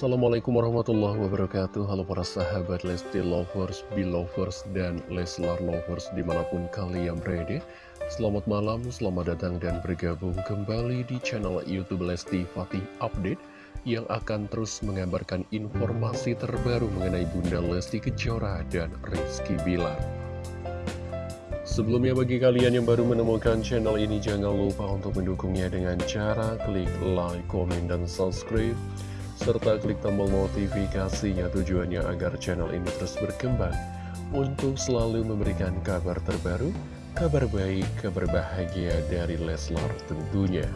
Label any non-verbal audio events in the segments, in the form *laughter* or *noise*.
Assalamualaikum warahmatullahi wabarakatuh. Halo para sahabat Lesti Lovers, Belovers, dan Leslar Lovers di mana pun kalian berada. Selamat malam, selamat datang dan bergabung kembali di channel Youtube Lesti Fatih Update Yang akan terus mengabarkan informasi terbaru mengenai Bunda Lesti Kejora dan Rizky Bilar. Sebelumnya bagi kalian yang baru menemukan channel ini jangan lupa untuk mendukungnya dengan cara klik like, komen, dan subscribe serta klik tombol notifikasinya tujuannya agar channel ini terus berkembang. Untuk selalu memberikan kabar terbaru, kabar baik, kabar bahagia dari Leslar tentunya.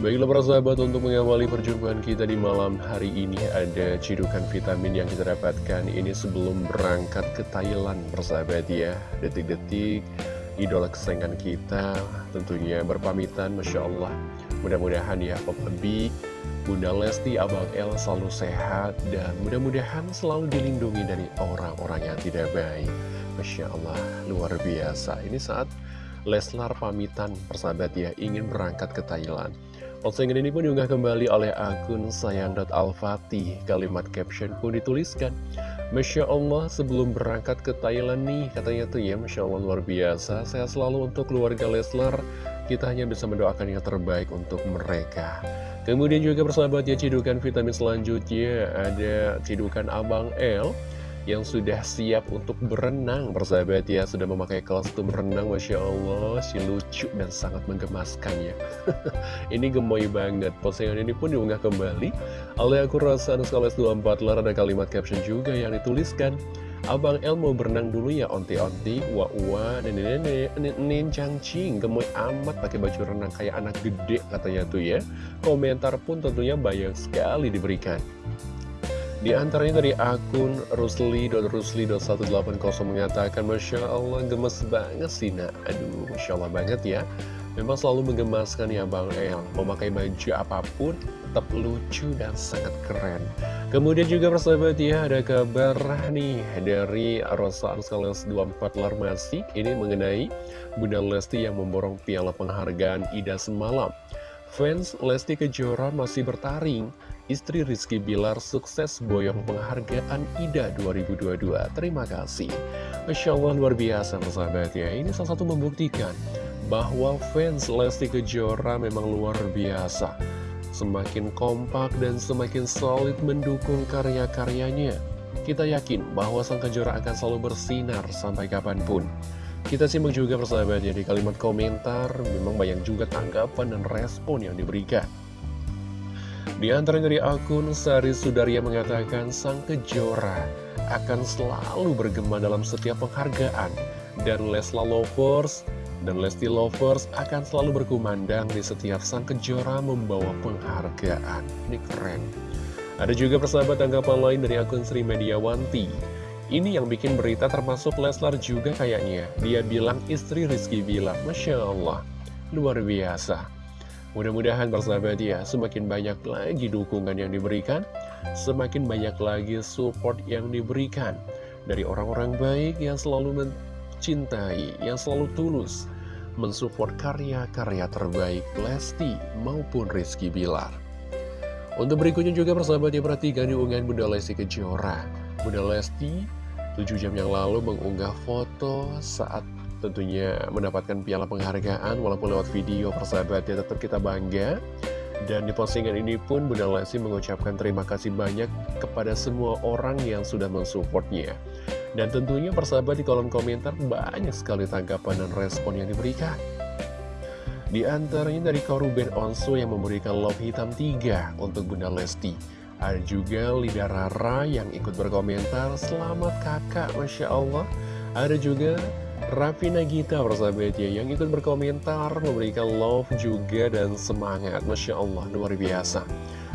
Baiklah para sahabat untuk mengawali perjumpaan kita di malam hari ini ada cidukan vitamin yang kita dapatkan ini sebelum berangkat ke Thailand persahabat ya. Detik-detik idola kesayangan kita tentunya berpamitan Masya Allah Mudah-mudahan ya Papa B, Bunda Lesti, Abang El selalu sehat dan mudah-mudahan selalu dilindungi dari orang-orang yang tidak baik. Masya Allah, luar biasa. Ini saat Leslar pamitan persahabat ya, ingin berangkat ke Thailand. Postingan ini pun diunggah kembali oleh akun sayang.alfatih. Kalimat caption pun dituliskan. Masya Allah sebelum berangkat ke Thailand nih, katanya tuh ya Masya Allah luar biasa. Saya selalu untuk keluarga Leslar kita hanya bisa mendoakan yang terbaik untuk mereka. Kemudian juga persahabat ya cidukan vitamin selanjutnya ada cidukan Abang L yang sudah siap untuk berenang. Persahabat ya sudah memakai kostum renang Masya Allah. Si lucu dan sangat menggemaskan ya. *laughs* Ini gemoy banget. Postingan ini pun diunggah kembali oleh aku rasa Anuskales 24 lar ada kalimat caption juga yang dituliskan Abang El mau berenang dulu ya onti-onti, wa-wa, nenek-nenek, nenek cangcing, gemoy amat pakai baju renang kayak anak gede katanya tuh ya. Komentar pun tentunya banyak sekali diberikan. Di antaranya dari akun rusli.rusli.180 mengatakan Masya Allah gemes banget sih nak. Aduh Masya Allah banget ya. Memang selalu menggemaskan ya Bang El. Memakai baju apa pun tetap lucu dan sangat keren. Kemudian juga persahabat ya ada kabar nih dari Rosa Anskales 24 Larmasi Ini mengenai Bunda Lesti yang memborong piala penghargaan Ida semalam. Fans Lesti Kejora masih bertaring Istri Rizky Bilar sukses boyong penghargaan IDA 2022 Terima kasih. Masya Allah luar biasa persahabat ya. Ini salah satu membuktikan bahwa fans Lesti Kejora memang luar biasa. Semakin kompak dan semakin solid mendukung karya-karyanya. Kita yakin bahwa Sang Kejora akan selalu bersinar sampai kapan pun. Kita simak juga persahabat ya di kalimat komentar. Memang banyak juga tanggapan dan respon yang diberikan. Di antara dari akun Sari Sudarya mengatakan sang kejora akan selalu bergema dalam setiap penghargaan dan Lesla Lovers dan Lesti Lovers akan selalu berkumandang di setiap sang kejora membawa penghargaan. Ini keren. Ada juga persahabat tanggapan lain dari akun Sri Mediawanti ini yang bikin berita termasuk Leslar juga kayaknya. Dia bilang istri Rizky bilang, Masya Allah, luar biasa. Mudah-mudahan bersahabat ya, semakin banyak lagi dukungan yang diberikan, semakin banyak lagi support yang diberikan dari orang-orang baik yang selalu mencintai, yang selalu tulus mensupport karya-karya terbaik Lesti maupun Rizky Bilar. Untuk berikutnya juga persahabat ya perhatikan di unggahan Bunda Lesti Kejora. Bunda Lesti 7 jam yang lalu mengunggah foto saat tentunya mendapatkan piala penghargaan walaupun lewat video persahabat ya tetap kita bangga. Dan di postingan ini pun Bunda Lesti mengucapkan terima kasih banyak kepada semua orang yang sudah mensupportnya dan tentunya persahabat di kolom komentar banyak sekali tanggapan dan respon yang diberikan. Di antaranya dari Koruben Onsu yang memberikan love hitam 3 untuk Bunda Lesti. Ada juga Lida Rara yang ikut berkomentar, selamat kakak, Masya Allah. Ada juga Raffi Nagita persahabat ya, yang ikut berkomentar, memberikan love juga dan semangat. Masya Allah, luar biasa.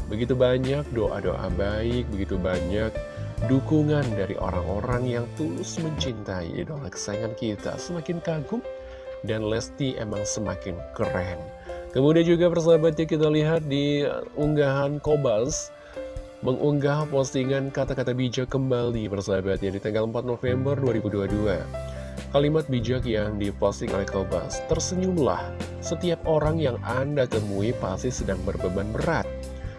Begitu banyak doa-doa baik, begitu banyak dukungan dari orang-orang yang tulus mencintai idola kesayangan kita. Semakin kagum dan Lesti emang semakin keren. Kemudian juga persahabatnya kita lihat di unggahan Kobas mengunggah postingan kata-kata bijak kembali bersahabat ya di tanggal 4 November 2022. Kalimat bijak yang diposting oleh Kobas, tersenyumlah, setiap orang yang Anda temui pasti sedang berbeban berat.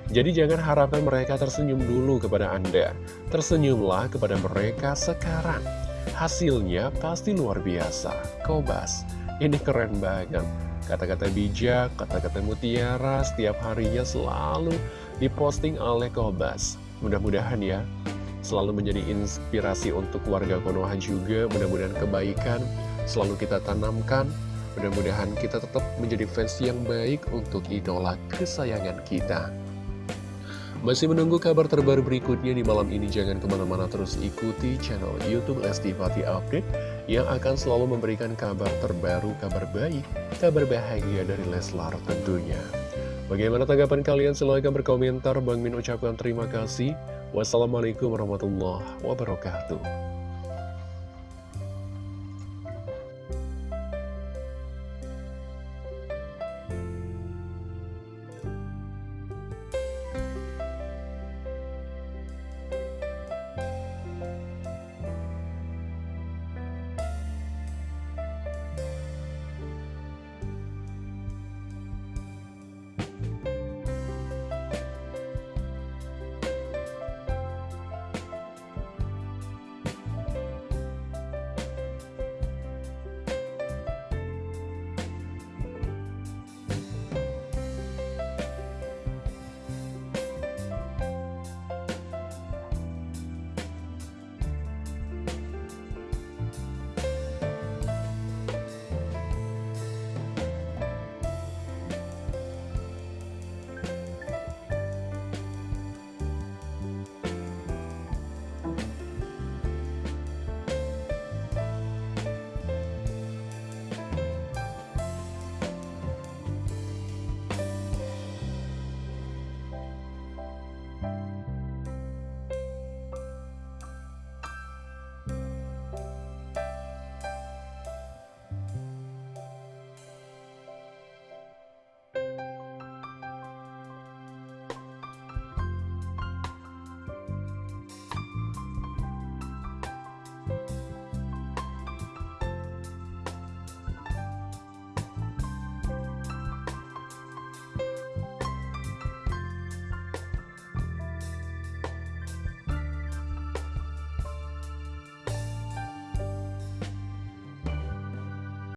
Jadi jangan harapkan mereka tersenyum dulu kepada Anda. Tersenyumlah kepada mereka sekarang. Hasilnya pasti luar biasa. Kobas, ini keren banget. Kata-kata bijak, kata-kata mutiara setiap harinya selalu diposting oleh Kobas. Mudah-mudahan ya, selalu menjadi inspirasi untuk warga Konoha juga. Mudah-mudahan kebaikan selalu kita tanamkan. Mudah-mudahan kita tetap menjadi fans yang baik untuk idola kesayangan kita. Masih menunggu kabar terbaru berikutnya di malam ini, jangan ke mana-mana terus ikuti channel Youtube Lesti Fati Update yang akan selalu memberikan kabar terbaru, kabar baik, kabar bahagia dari Leslar tentunya. Bagaimana tanggapan kalian? Silahkan berkomentar. Bang Min ucapkan terima kasih. Wassalamualaikum warahmatullahi wabarakatuh.